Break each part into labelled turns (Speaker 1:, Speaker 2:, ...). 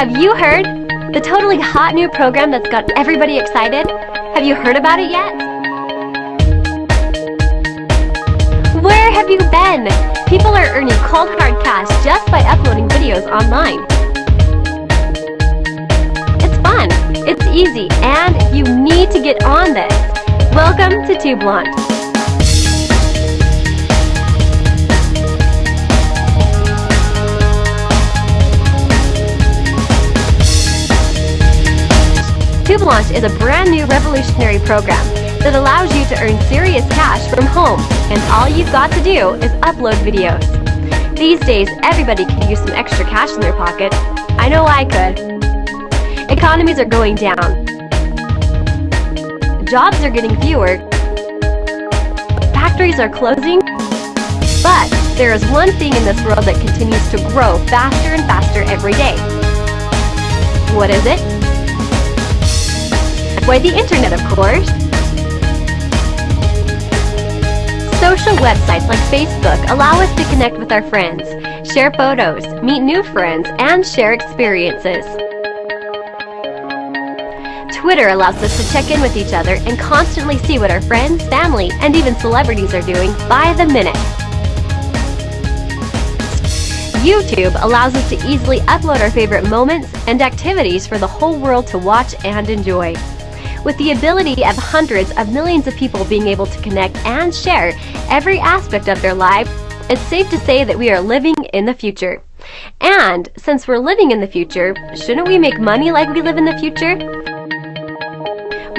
Speaker 1: Have you heard? The totally hot new program that's got everybody excited? Have you heard about it yet? Where have you been? People are earning cold hard cash just by uploading videos online. It's fun, it's easy, and you need to get on this. Welcome to Tube Launch. Tube Launch is a brand new revolutionary program that allows you to earn serious cash from home, and all you've got to do is upload videos. These days, everybody could use some extra cash in their pocket. I know I could. Economies are going down. Jobs are getting fewer. Factories are closing. But there is one thing in this world that continues to grow faster and faster every day. What is it? Why, the internet, of course. Social websites like Facebook allow us to connect with our friends, share photos, meet new friends, and share experiences. Twitter allows us to check in with each other and constantly see what our friends, family, and even celebrities are doing by the minute. YouTube allows us to easily upload our favorite moments and activities for the whole world to watch and enjoy. With the ability of hundreds of millions of people being able to connect and share every aspect of their life, it's safe to say that we are living in the future. And since we're living in the future, shouldn't we make money like we live in the future?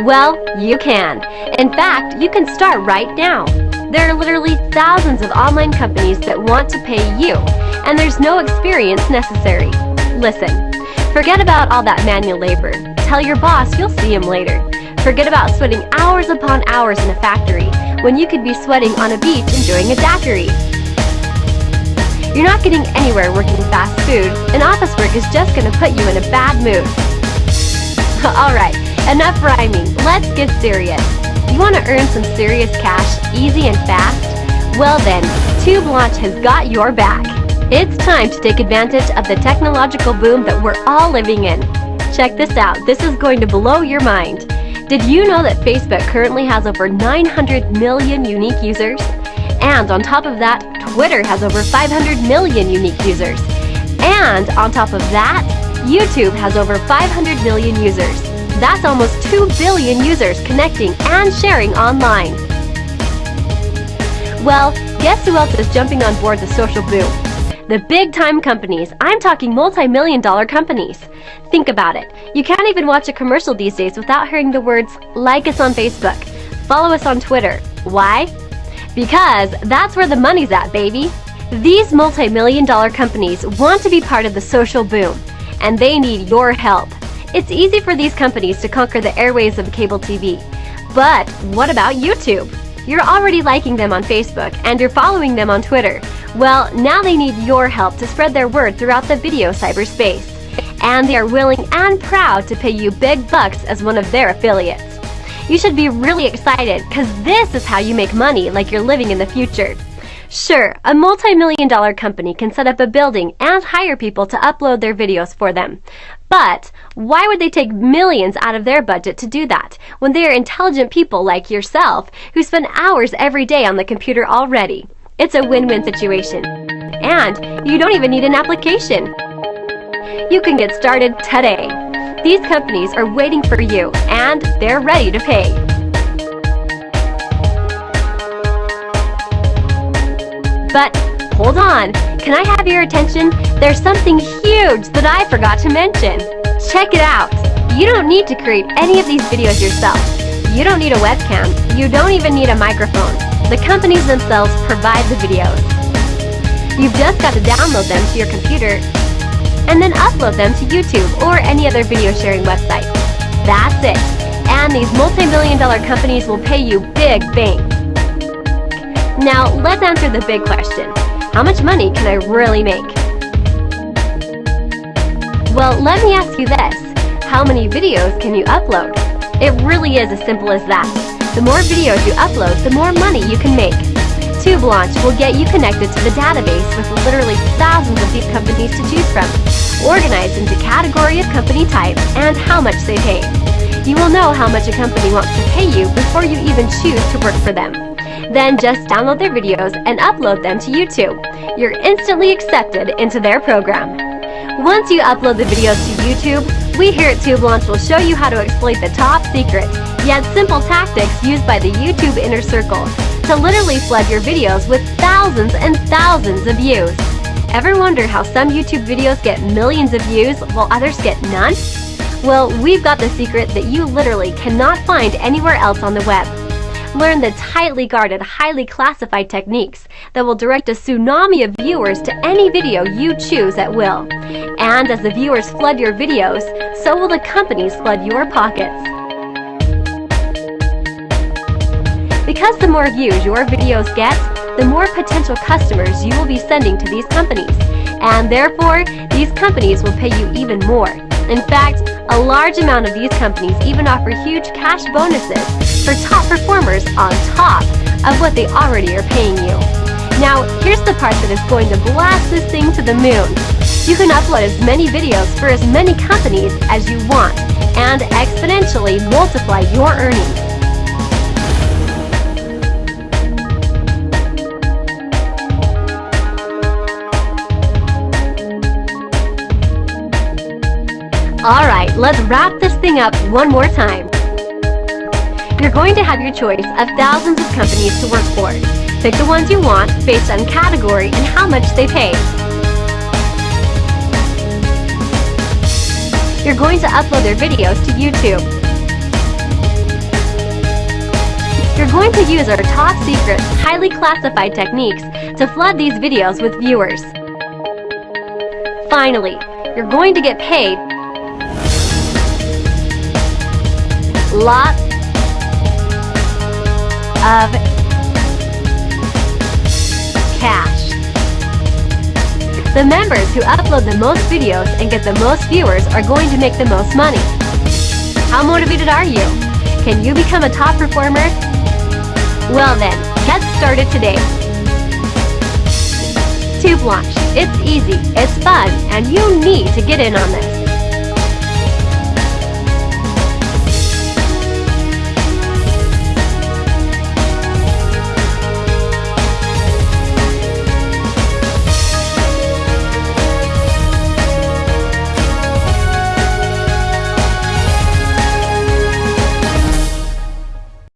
Speaker 1: Well, you can. In fact, you can start right now. There are literally thousands of online companies that want to pay you, and there's no experience necessary. Listen, forget about all that manual labor. Tell your boss you'll see him later. Forget about sweating hours upon hours in a factory when you could be sweating on a beach enjoying a daiquiri. You're not getting anywhere working fast food, and office work is just going to put you in a bad mood. Alright, enough rhyming, let's get serious. You want to earn some serious cash, easy and fast? Well then, Tube Launch has got your back. It's time to take advantage of the technological boom that we're all living in. Check this out, this is going to blow your mind. Did you know that Facebook currently has over 900 million unique users? And on top of that, Twitter has over 500 million unique users. And on top of that, YouTube has over 500 million users. That's almost 2 billion users connecting and sharing online. Well, guess who else is jumping on board the social boom? The big time companies. I'm talking multi million dollar companies. Think about it. You can't even watch a commercial these days without hearing the words, like us on Facebook, follow us on Twitter. Why? Because that's where the money's at, baby. These multi million dollar companies want to be part of the social boom, and they need your help. It's easy for these companies to conquer the airwaves of cable TV. But what about YouTube? You're already liking them on Facebook and you're following them on Twitter. Well, now they need your help to spread their word throughout the video cyberspace. And they are willing and proud to pay you big bucks as one of their affiliates. You should be really excited because this is how you make money like you're living in the future. Sure, a multi-million dollar company can set up a building and hire people to upload their videos for them. But why would they take millions out of their budget to do that when they are intelligent people like yourself who spend hours every day on the computer already? It's a win-win situation. And you don't even need an application. You can get started today. These companies are waiting for you and they're ready to pay. But hold on, can I have your attention? There's something huge that I forgot to mention. Check it out. You don't need to create any of these videos yourself. You don't need a webcam. You don't even need a microphone. The companies themselves provide the videos. You've just got to download them to your computer and then upload them to YouTube or any other video sharing website. That's it. And these multi-million dollar companies will pay you big bank. Now, let's answer the big question. How much money can I really make? Well, let me ask you this. How many videos can you upload? It really is as simple as that. The more videos you upload, the more money you can make. Tube Launch will get you connected to the database with literally thousands of these companies to choose from, organized into category of company type and how much they pay. You will know how much a company wants to pay you before you even choose to work for them. Then just download their videos and upload them to YouTube. You're instantly accepted into their program. Once you upload the videos to YouTube, we here at Tube Launch will show you how to exploit the top secret, yet simple tactics used by the YouTube Inner Circle to literally flood your videos with thousands and thousands of views. Ever wonder how some YouTube videos get millions of views while others get none? Well, we've got the secret that you literally cannot find anywhere else on the web. Learn the tightly guarded, highly classified techniques that will direct a tsunami of viewers to any video you choose at will. And as the viewers flood your videos, so will the companies flood your pockets. Because the more views your videos get, the more potential customers you will be sending to these companies. And therefore, these companies will pay you even more. In fact, a large amount of these companies even offer huge cash bonuses for top performers on top of what they already are paying you. Now, here's the part that is going to blast this thing to the moon. You can upload as many videos for as many companies as you want and exponentially multiply your earnings. Alright, let's wrap this thing up one more time. You're going to have your choice of thousands of companies to work for. Pick the ones you want based on category and how much they pay. You're going to upload their videos to YouTube. You're going to use our top secret, highly classified techniques to flood these videos with viewers. Finally, you're going to get paid lots of cash. The members who upload the most videos and get the most viewers are going to make the most money. How motivated are you? Can you become a top performer? Well then, get started today. Tube Launch. It's easy, it's fun, and you need to get in on this.